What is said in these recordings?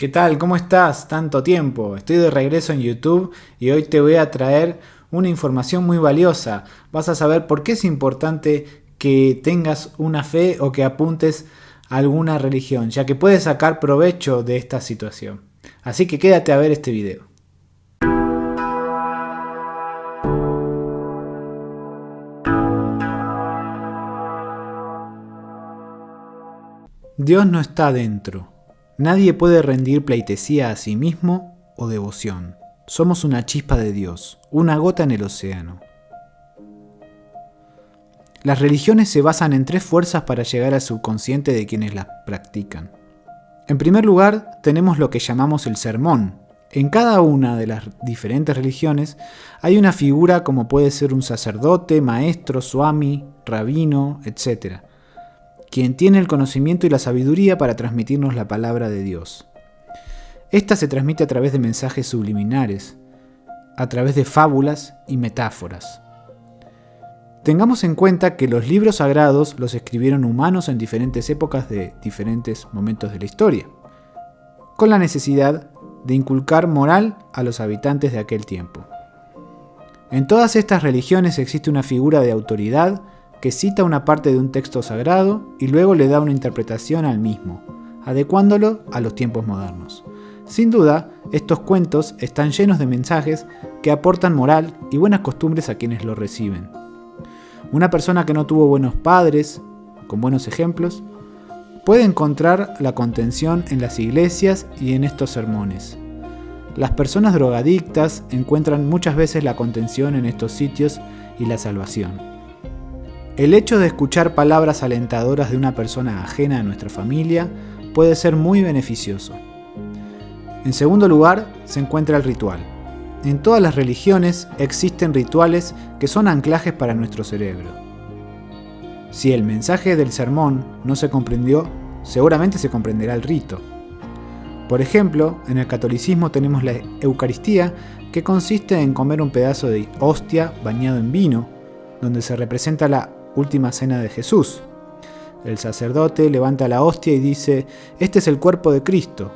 ¿Qué tal? ¿Cómo estás? Tanto tiempo. Estoy de regreso en YouTube y hoy te voy a traer una información muy valiosa. Vas a saber por qué es importante que tengas una fe o que apuntes a alguna religión, ya que puedes sacar provecho de esta situación. Así que quédate a ver este video. Dios no está dentro, Nadie puede rendir pleitesía a sí mismo o devoción. Somos una chispa de Dios, una gota en el océano. Las religiones se basan en tres fuerzas para llegar al subconsciente de quienes las practican. En primer lugar, tenemos lo que llamamos el sermón. En cada una de las diferentes religiones hay una figura como puede ser un sacerdote, maestro, swami, rabino, etc quien tiene el conocimiento y la sabiduría para transmitirnos la palabra de Dios. Esta se transmite a través de mensajes subliminares, a través de fábulas y metáforas. Tengamos en cuenta que los libros sagrados los escribieron humanos en diferentes épocas de diferentes momentos de la historia, con la necesidad de inculcar moral a los habitantes de aquel tiempo. En todas estas religiones existe una figura de autoridad que cita una parte de un texto sagrado y luego le da una interpretación al mismo, adecuándolo a los tiempos modernos. Sin duda, estos cuentos están llenos de mensajes que aportan moral y buenas costumbres a quienes lo reciben. Una persona que no tuvo buenos padres, con buenos ejemplos, puede encontrar la contención en las iglesias y en estos sermones. Las personas drogadictas encuentran muchas veces la contención en estos sitios y la salvación. El hecho de escuchar palabras alentadoras de una persona ajena a nuestra familia puede ser muy beneficioso. En segundo lugar, se encuentra el ritual. En todas las religiones existen rituales que son anclajes para nuestro cerebro. Si el mensaje del sermón no se comprendió, seguramente se comprenderá el rito. Por ejemplo, en el catolicismo tenemos la Eucaristía, que consiste en comer un pedazo de hostia bañado en vino, donde se representa la última cena de Jesús. El sacerdote levanta la hostia y dice, este es el cuerpo de Cristo.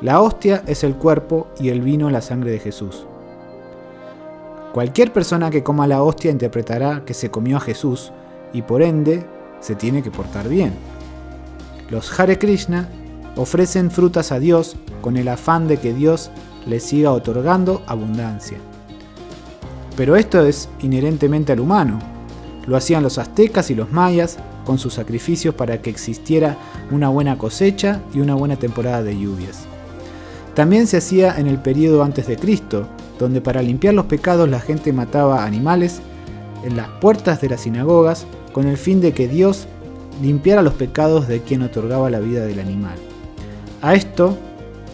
La hostia es el cuerpo y el vino la sangre de Jesús. Cualquier persona que coma la hostia interpretará que se comió a Jesús y por ende se tiene que portar bien. Los Hare Krishna ofrecen frutas a Dios con el afán de que Dios les siga otorgando abundancia. Pero esto es inherentemente al humano, lo hacían los aztecas y los mayas con sus sacrificios para que existiera una buena cosecha y una buena temporada de lluvias. También se hacía en el periodo antes de Cristo, donde para limpiar los pecados la gente mataba animales en las puertas de las sinagogas con el fin de que Dios limpiara los pecados de quien otorgaba la vida del animal. A esto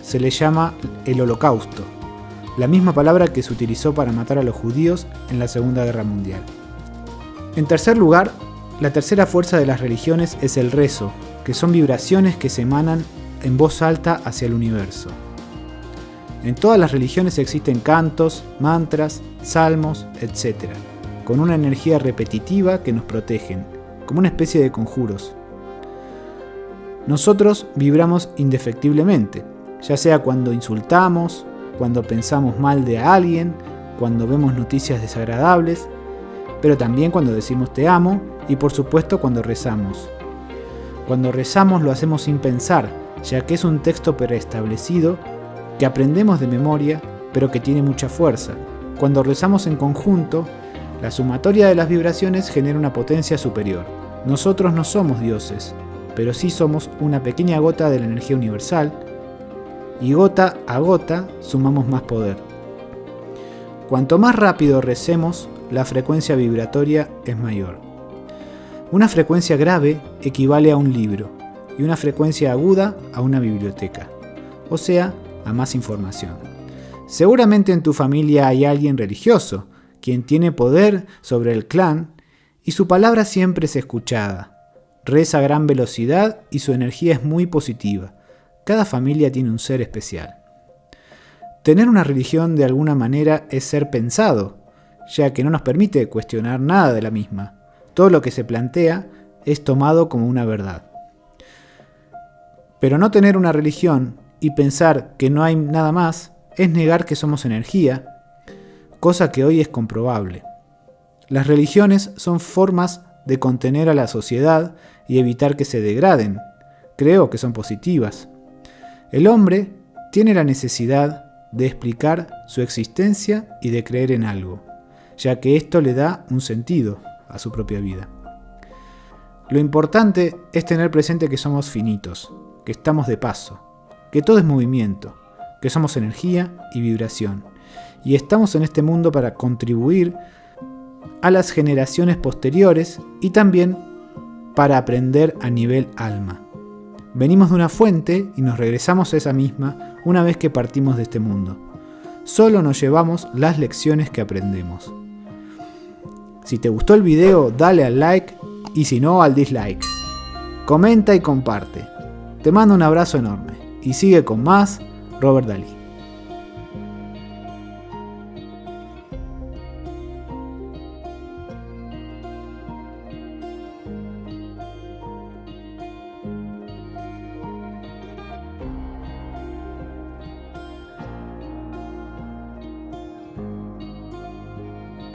se le llama el holocausto, la misma palabra que se utilizó para matar a los judíos en la Segunda Guerra Mundial. En tercer lugar, la tercera fuerza de las religiones es el rezo, que son vibraciones que se emanan en voz alta hacia el universo. En todas las religiones existen cantos, mantras, salmos, etc., con una energía repetitiva que nos protegen, como una especie de conjuros. Nosotros vibramos indefectiblemente, ya sea cuando insultamos, cuando pensamos mal de alguien, cuando vemos noticias desagradables pero también cuando decimos te amo y por supuesto cuando rezamos. Cuando rezamos lo hacemos sin pensar, ya que es un texto preestablecido que aprendemos de memoria, pero que tiene mucha fuerza. Cuando rezamos en conjunto, la sumatoria de las vibraciones genera una potencia superior. Nosotros no somos dioses, pero sí somos una pequeña gota de la energía universal, y gota a gota sumamos más poder. Cuanto más rápido recemos, la frecuencia vibratoria es mayor. Una frecuencia grave equivale a un libro y una frecuencia aguda a una biblioteca, o sea, a más información. Seguramente en tu familia hay alguien religioso, quien tiene poder sobre el clan y su palabra siempre es escuchada. Reza a gran velocidad y su energía es muy positiva. Cada familia tiene un ser especial. Tener una religión de alguna manera es ser pensado, ya que no nos permite cuestionar nada de la misma. Todo lo que se plantea es tomado como una verdad. Pero no tener una religión y pensar que no hay nada más es negar que somos energía, cosa que hoy es comprobable. Las religiones son formas de contener a la sociedad y evitar que se degraden. Creo que son positivas. El hombre tiene la necesidad de explicar su existencia y de creer en algo, ya que esto le da un sentido a su propia vida. Lo importante es tener presente que somos finitos, que estamos de paso, que todo es movimiento, que somos energía y vibración, y estamos en este mundo para contribuir a las generaciones posteriores y también para aprender a nivel alma. Venimos de una fuente y nos regresamos a esa misma una vez que partimos de este mundo. Solo nos llevamos las lecciones que aprendemos. Si te gustó el video, dale al like y si no, al dislike. Comenta y comparte. Te mando un abrazo enorme y sigue con más Robert Dalí.